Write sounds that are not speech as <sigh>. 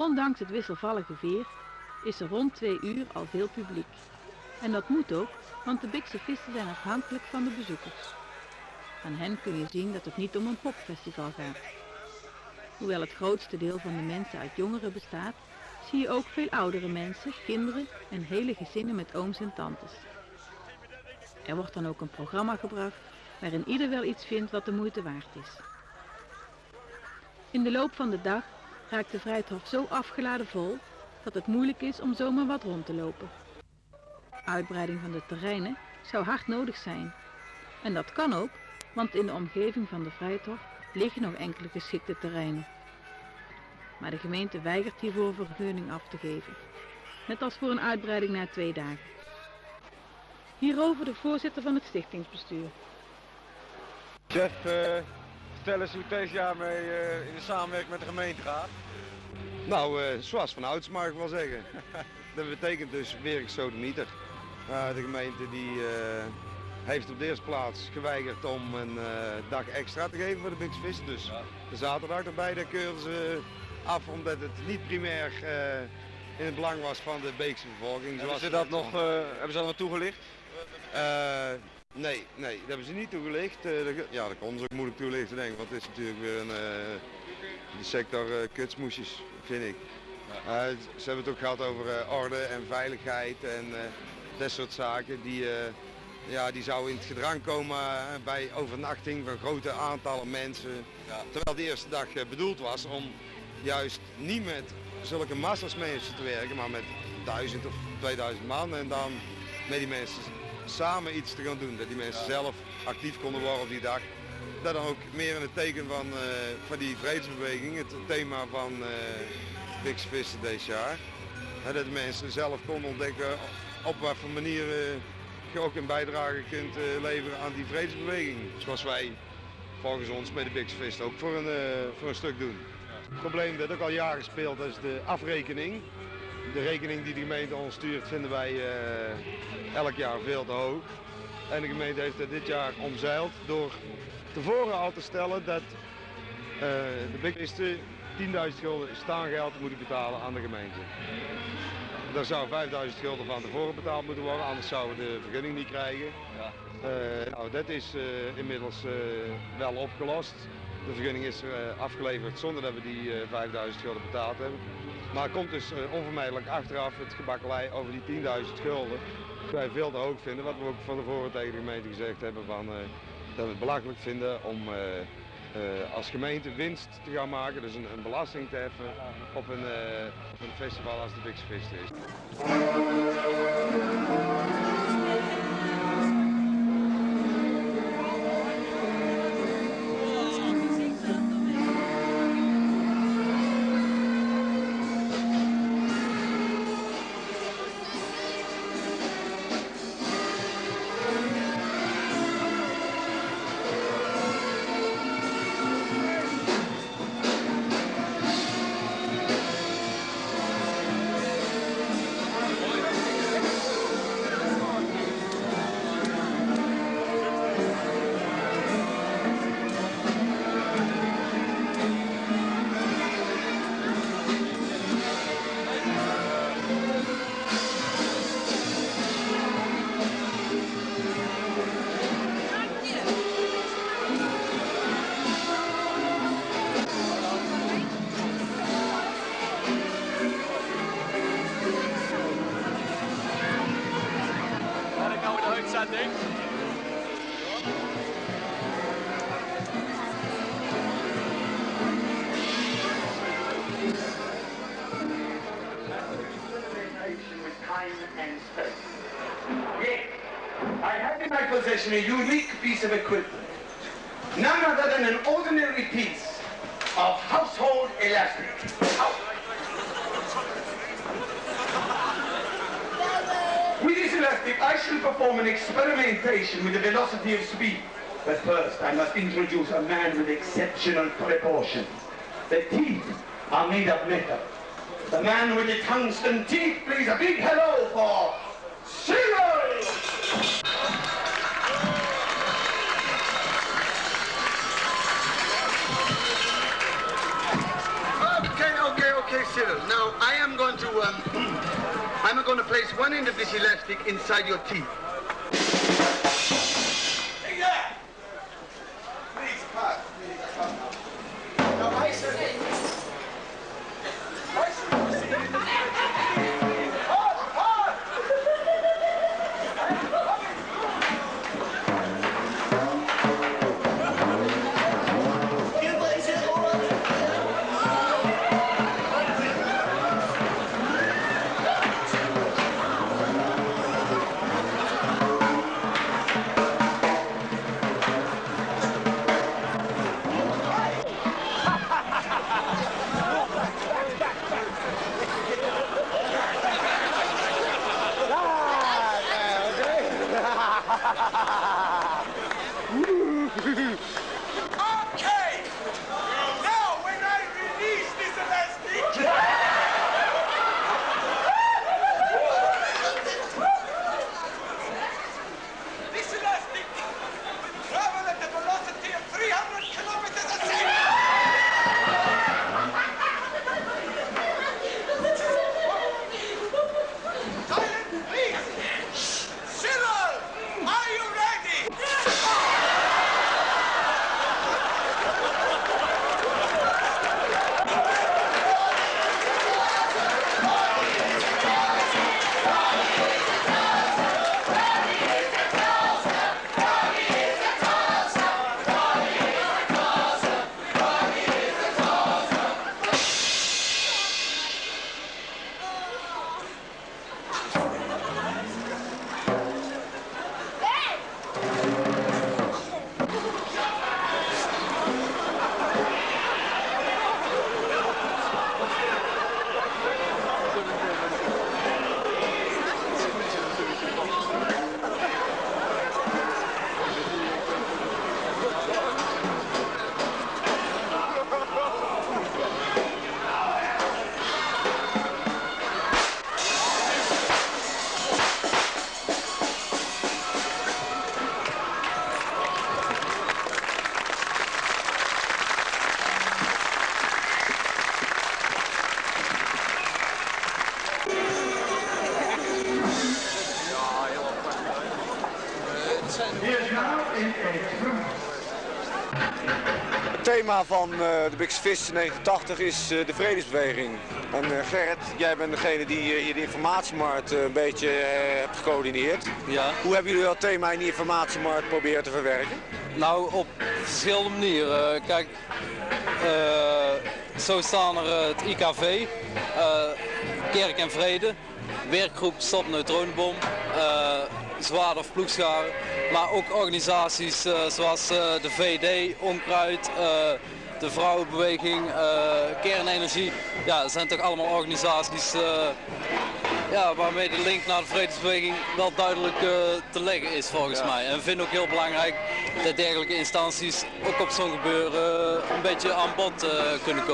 Ondanks het wisselvallige weer is er rond twee uur al veel publiek. En dat moet ook, want de Bikse vissen zijn afhankelijk van de bezoekers. Aan hen kun je zien dat het niet om een popfestival gaat. Hoewel het grootste deel van de mensen uit jongeren bestaat, zie je ook veel oudere mensen, kinderen en hele gezinnen met ooms en tantes. Er wordt dan ook een programma gebracht waarin ieder wel iets vindt wat de moeite waard is. In de loop van de dag raakt de Vrijthof zo afgeladen vol dat het moeilijk is om zomaar wat rond te lopen. Uitbreiding van de terreinen zou hard nodig zijn. En dat kan ook, want in de omgeving van de Vrijthof liggen nog enkele geschikte terreinen. Maar de gemeente weigert hiervoor vergunning af te geven. Net als voor een uitbreiding na twee dagen. Hierover de voorzitter van het stichtingsbestuur. Chef, uh, vertel eens hoe deze jaar mee uh, in de samenwerking met de gemeente gaat. Nou, uh, zoals van ouds mag ik wel zeggen. <laughs> dat betekent dus werksodemieter. Uh, de gemeente die heeft op de eerste plaats geweigerd om een dag extra te geven voor de Bigse Vissen. Dus ja. de zaterdag erbij, daar keurden ze af omdat het niet primair in het belang was van de Beekse bevolking. Hebben ze dat nog, hebben ze dat nog toegelicht? Nee, nee, dat hebben ze niet toegelicht. Ja, dat kon ze ook moeilijk toelichten denk ik, want het is natuurlijk weer een die sector kutsmoesjes, vind ik. Ja. ze hebben het ook gehad over orde en veiligheid en dat soort zaken. Die, ja, die zouden in het gedrang komen bij overnachting van grote aantallen mensen. Ja. Terwijl de eerste dag bedoeld was om juist niet met zulke massa's mensen te werken, maar met duizend of 2000 man en dan met die mensen samen iets te gaan doen. Dat die mensen zelf actief konden worden op die dag. Dat dan ook meer in het teken van, uh, van die vredesbeweging, het thema van uh, Vissen deze jaar. dat mensen zelf konden ontdekken op wat voor manier je ook een bijdrage kunt uh, leveren aan die vredesbeweging. Zoals wij volgens ons met de Big ook voor een, voor een stuk doen. Het probleem dat ook al jaren speelt is de afrekening. De rekening die de gemeente ons stuurt vinden wij elk jaar veel te hoog. En de gemeente heeft dit jaar omzeild door tevoren al te stellen dat uh, de bigwisten 10.000 gulden staangeld moeten betalen aan de gemeente. Daar zou 5.000 gulden van tevoren betaald moeten worden, anders zouden we de vergunning niet krijgen. Ja. Uh, nou, dat is inmiddels wel opgelost. De vergunning is afgeleverd zonder dat we die 5000 gulden betaald hebben. Maar het komt dus onvermijdelijk achteraf het gebakkelei over die 10.000 gulden. Dat wij veel te hoog vinden, wat we ook van tevoren tegen de gemeente gezegd hebben van, dat we het belachelijk vinden om uh, als gemeente winst te gaan maken, dus een, een belasting te heffen op een, op een festival als de Big is. Possession a unique piece of equipment. None other than an ordinary piece of household elastic. With this elastic, I shall perform an experimentation with the velocity of speed. But first, I must introduce a man with exceptional proportions. The teeth are made of metal. The man with the tungsten teeth, please, a big hello for Cyril! Okay, Cyril. Now I am going to, um, <clears throat> I'm going to place one end of this elastic inside your teeth. Het thema van eh, de Bigse Vis 89 is eh, de vredesbeweging. En eh, Gerrit, jij bent degene die hier de informatiemarkt een beetje hebt gecoördineerd. Ja, Hoe hebben jullie dat thema in die informatiemarkt proberen te verwerken? nou op verschillende manieren. Kijk, zo staan er het IKV, Kerk en Vrede, werkgroep Stop Neutronenbom, eh Zwaarder Ploegscharen, maar ook organisaties eh, zoals eh, de VD, Onkruid, eh, de Vrouwenbeweging, Kernenergie. Ja, dat zijn toch allemaal organisaties ja, waarmee de link naar de vredesbeweging wel duidelijk te leggen is volgens mij. En ik vind ook heel belangrijk dat dergelijke instanties ook op zo'n gebeuren een beetje aan bod kunnen komen.